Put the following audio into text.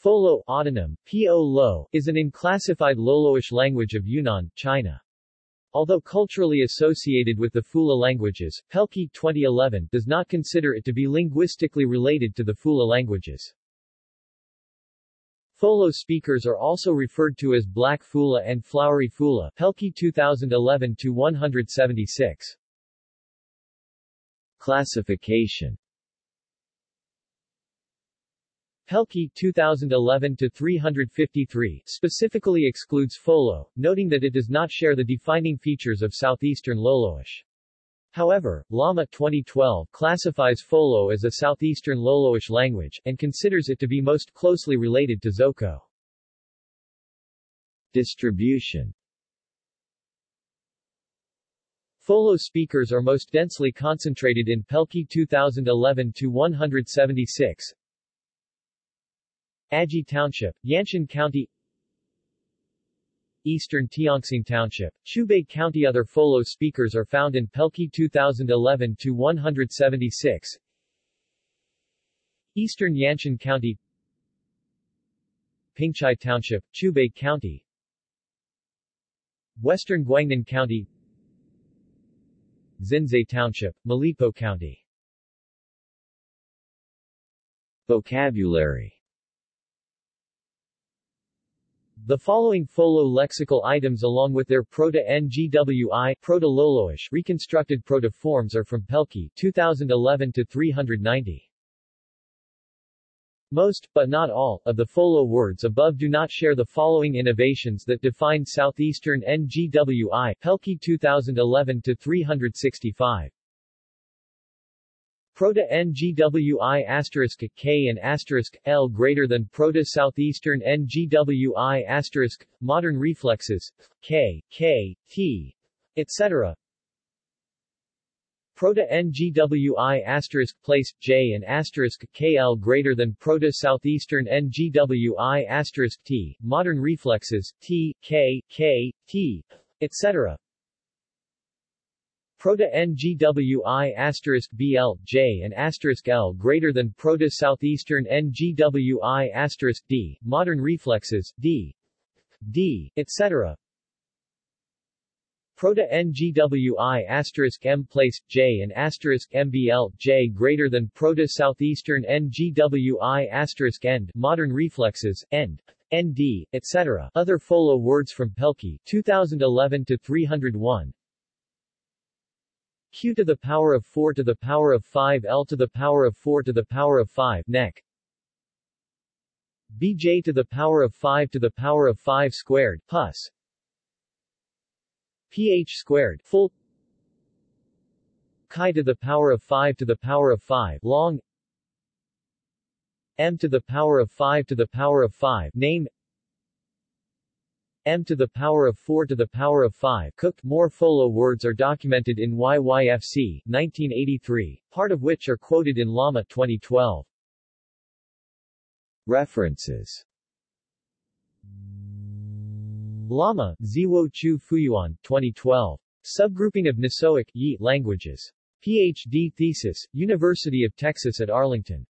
Folo autonym, Po Lo, is an unclassified Loloish language of Yunnan, China. Although culturally associated with the Phula languages, Pelkey 2011 does not consider it to be linguistically related to the Phula languages. Folo speakers are also referred to as Black Phula and Flowery Phula Pelkey 2011-176. Classification Pelkey 2011-353 specifically excludes Folo, noting that it does not share the defining features of southeastern Loloish. However, Lama 2012 classifies Folo as a southeastern Loloish language, and considers it to be most closely related to Zoko. Distribution Folo speakers are most densely concentrated in Pelkey 2011-176, Aji Township, Yanshan County. Eastern Tianxing Township, Qiubei County. Other Folo speakers are found in Pelkey 2011-176 Eastern Yanshan County. Pingzhai Township, Qiubei County. Western Guangnan County. Xinzai Township, Malipo County. Vocabulary the following Folo lexical items along with their Proto-NGWI Proto-Loloish reconstructed proto-forms are from Pelkey 2011 to 390. Most, but not all, of the Folo words above do not share the following innovations that define Southeastern NGWI Pelkey 2011 to 365. Proto NGWI asterisk K and asterisk L greater than Proto Southeastern NGWI asterisk modern reflexes K, K, T, etc. Proto NGWI asterisk place J and asterisk KL greater than Proto Southeastern NGWI asterisk T modern reflexes T, K, K, T, etc. Proto-NGWI BL, J and L greater than Proto-Southeastern NGWI D, modern reflexes, D, D, etc. Proto-NGWI M place, J and MBL, J greater than Proto-Southeastern NGWI end, modern reflexes, end, ND, etc. Other Folo words from Pelkey, 2011 to 301 q to the power of 4 to the power of 5 l to the power of 4 to the power of 5 neck bj to the power of 5 to the power of 5 squared plus ph squared full chi to the power of 5 to the power of 5 long m to the power of 5 to the power of 5 name m to the power of 4 to the power of 5 cooked more Folo words are documented in YYFC, 1983, part of which are quoted in Lama 2012. References Lama, Ziwo Qiu Fuyuan, 2012. Subgrouping of Nisoic Yi languages. Ph.D. thesis, University of Texas at Arlington.